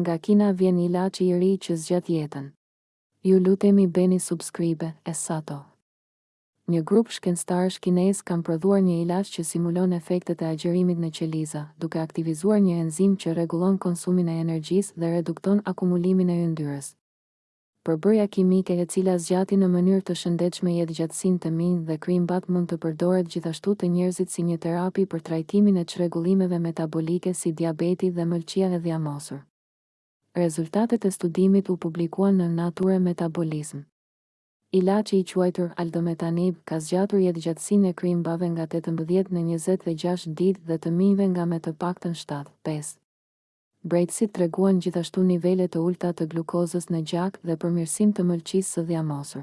Nga Kina vjen ilaçi i ri që zgjat jetën. Ju lutemi bëni subscribe e sato. Një grup shkencëtarësh kinezë kanë prodhuar një ilaç që simulon efektet e agjërimit në qeliza, duke aktivizuar një enzimë që rregullon konsumin e energjisë dhe redukton akumulimin e yndyrës. Përbërja kimike e cila zgjati në mënyrë të shëndetshme jetëgjatësinë te minjtë dhe krimbat mund të përdoret gjithashtu te njerëzit si një terapi për trajtimin e çrregullimeve metabolike si diabeti dhe mëlçia e dhjamosur. Rezultatet e studimit u publikuan në Nature Metabolism. Ilaçi i quajtur Aldometanib ka zgjatur jetëgjatësinë e krimbave nga tetëmbëdhjetë në njëzet e gjashtë ditë dhe të minjve nga me të paktën shtatë, pesë. Brejtësit treguan gjithashtu nivele të ulëta të glukozës në gjak dhe përmirësim të mëlçisë së dhjamosur.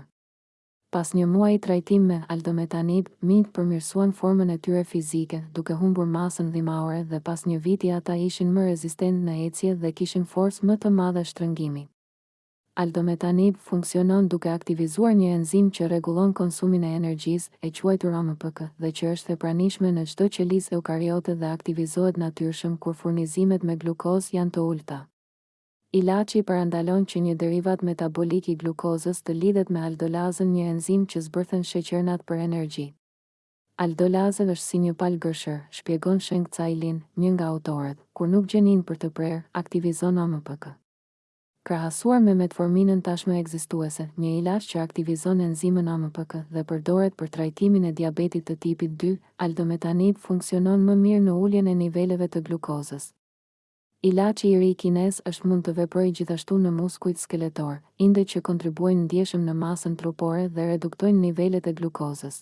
Pas një muaji trajtim me aldometanib, minjtë përmirësuan formën e tyre fizike, duke humbur masën dhjamore dhe pas një viti ata ishin më rezistentë në ecje dhe kishin forcë më të madhe shtrëngimi. Aldometanib funksionon duke aktivizuar një enzimë që rregullon konsumin e energjisë, e quajtur AMPK, dhe që është e pranishme në çdo qelizë eukariote dhe aktivizohet natyrshëm kur furnizimet me glukozë janë të ulëta. Ilaçi parandalon që një derivat metabolik i glukozës të lidhet me aldolazën një enzimë që zbërthen sheqernat për energji. Aldolaza është si një palë gërshërë, shpjegon Sheng-Cai Lin, një nga autorët, kur nuk gjen gjë për të prerë, aktivizon AMPK. Krahasuar me metforminën tashmë ekzistuese, një ilaç që aktivizon enzimën AMPK dhe përdoret për trajtimin e diabetit të tipit dy, aldometanib funksionon më mirë në uljen e niveleve të glukozës. Ilaçi i ri kinez është mund të veprojë gjithashtu në muskujt skeletorë, inde që kontribuojnë ndjeshëm në masën trupore dhe reduktojnë nivelet e glukozës.